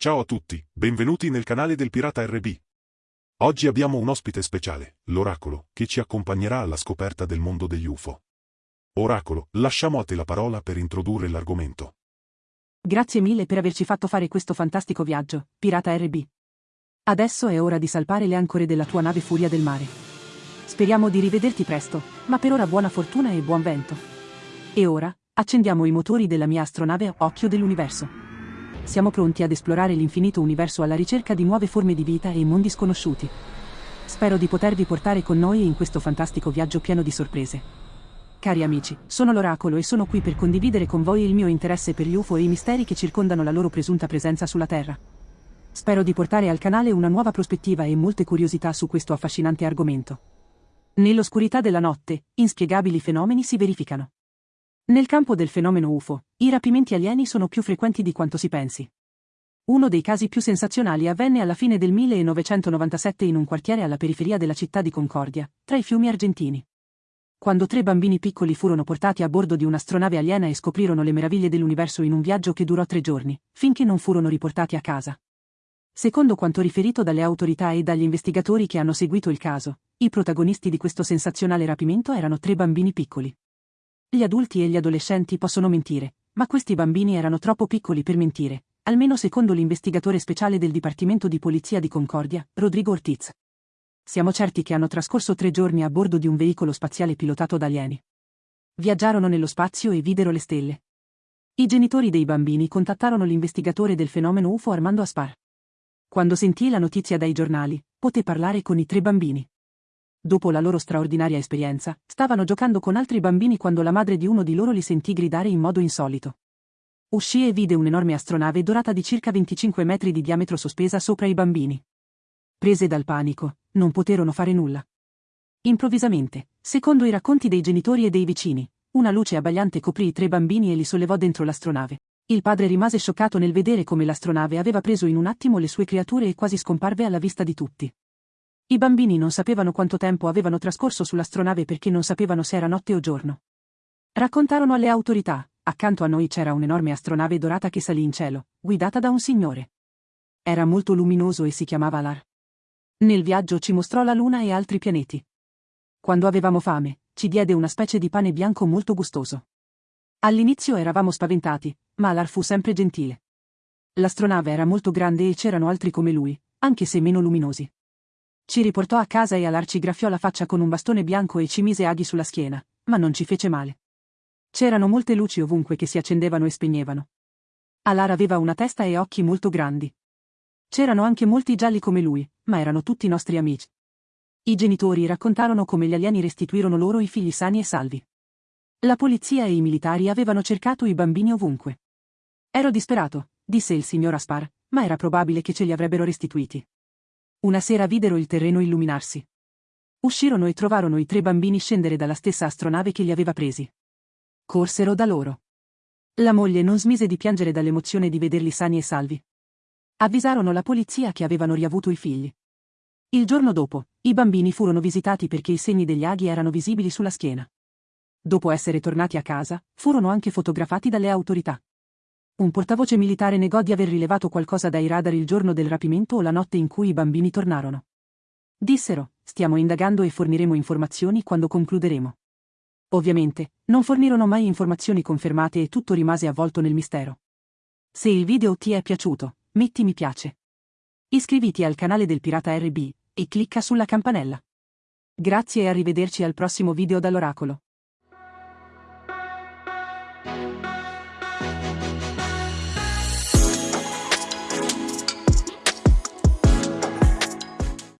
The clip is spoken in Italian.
Ciao a tutti, benvenuti nel canale del Pirata RB. Oggi abbiamo un ospite speciale, l'Oracolo, che ci accompagnerà alla scoperta del mondo degli UFO. Oracolo, lasciamo a te la parola per introdurre l'argomento. Grazie mille per averci fatto fare questo fantastico viaggio, Pirata RB. Adesso è ora di salpare le ancore della tua nave Furia del Mare. Speriamo di rivederti presto, ma per ora buona fortuna e buon vento. E ora, accendiamo i motori della mia astronave Occhio dell'Universo siamo pronti ad esplorare l'infinito universo alla ricerca di nuove forme di vita e mondi sconosciuti. Spero di potervi portare con noi in questo fantastico viaggio pieno di sorprese. Cari amici, sono l'Oracolo e sono qui per condividere con voi il mio interesse per gli UFO e i misteri che circondano la loro presunta presenza sulla Terra. Spero di portare al canale una nuova prospettiva e molte curiosità su questo affascinante argomento. Nell'oscurità della notte, inspiegabili fenomeni si verificano. Nel campo del fenomeno UFO, i rapimenti alieni sono più frequenti di quanto si pensi. Uno dei casi più sensazionali avvenne alla fine del 1997 in un quartiere alla periferia della città di Concordia, tra i fiumi argentini. Quando tre bambini piccoli furono portati a bordo di un'astronave aliena e scoprirono le meraviglie dell'universo in un viaggio che durò tre giorni, finché non furono riportati a casa. Secondo quanto riferito dalle autorità e dagli investigatori che hanno seguito il caso, i protagonisti di questo sensazionale rapimento erano tre bambini piccoli. Gli adulti e gli adolescenti possono mentire, ma questi bambini erano troppo piccoli per mentire, almeno secondo l'investigatore speciale del Dipartimento di Polizia di Concordia, Rodrigo Ortiz. Siamo certi che hanno trascorso tre giorni a bordo di un veicolo spaziale pilotato da alieni. Viaggiarono nello spazio e videro le stelle. I genitori dei bambini contattarono l'investigatore del fenomeno UFO Armando Aspar. Quando sentì la notizia dai giornali, poté parlare con i tre bambini. Dopo la loro straordinaria esperienza, stavano giocando con altri bambini quando la madre di uno di loro li sentì gridare in modo insolito. Uscì e vide un'enorme astronave dorata di circa 25 metri di diametro sospesa sopra i bambini. Prese dal panico, non poterono fare nulla. Improvvisamente, secondo i racconti dei genitori e dei vicini, una luce abbagliante coprì i tre bambini e li sollevò dentro l'astronave. Il padre rimase scioccato nel vedere come l'astronave aveva preso in un attimo le sue creature e quasi scomparve alla vista di tutti. I bambini non sapevano quanto tempo avevano trascorso sull'astronave perché non sapevano se era notte o giorno. Raccontarono alle autorità, accanto a noi c'era un'enorme astronave dorata che salì in cielo, guidata da un signore. Era molto luminoso e si chiamava Lar. Nel viaggio ci mostrò la Luna e altri pianeti. Quando avevamo fame, ci diede una specie di pane bianco molto gustoso. All'inizio eravamo spaventati, ma Lar fu sempre gentile. L'astronave era molto grande e c'erano altri come lui, anche se meno luminosi. Ci riportò a casa e Alar ci graffiò la faccia con un bastone bianco e ci mise aghi sulla schiena, ma non ci fece male. C'erano molte luci ovunque che si accendevano e spegnevano. Alar aveva una testa e occhi molto grandi. C'erano anche molti gialli come lui, ma erano tutti nostri amici. I genitori raccontarono come gli alieni restituirono loro i figli sani e salvi. La polizia e i militari avevano cercato i bambini ovunque. Ero disperato, disse il signor Aspar, ma era probabile che ce li avrebbero restituiti. Una sera videro il terreno illuminarsi. Uscirono e trovarono i tre bambini scendere dalla stessa astronave che li aveva presi. Corsero da loro. La moglie non smise di piangere dall'emozione di vederli sani e salvi. Avvisarono la polizia che avevano riavuto i figli. Il giorno dopo, i bambini furono visitati perché i segni degli aghi erano visibili sulla schiena. Dopo essere tornati a casa, furono anche fotografati dalle autorità. Un portavoce militare negò di aver rilevato qualcosa dai radar il giorno del rapimento o la notte in cui i bambini tornarono. Dissero, stiamo indagando e forniremo informazioni quando concluderemo. Ovviamente, non fornirono mai informazioni confermate e tutto rimase avvolto nel mistero. Se il video ti è piaciuto, metti mi piace. Iscriviti al canale del Pirata RB e clicca sulla campanella. Grazie e arrivederci al prossimo video dall'Oracolo.